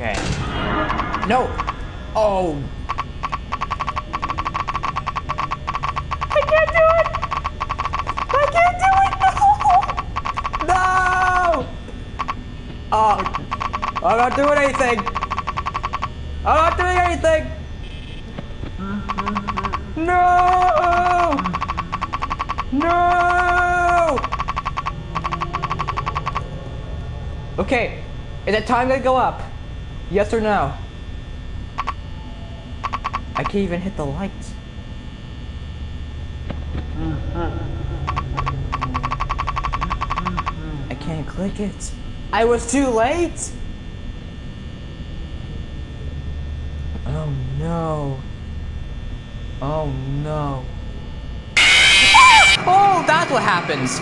Okay. No! Oh! I can't do it! I can't do it! No! No! Oh, I'm not doing anything! I'm not doing anything! No! No! Okay, is that time gonna go up? Yes or no? I can't even hit the lights. I can't click it. I was too late? Oh no. Oh no. Oh, that's what happens.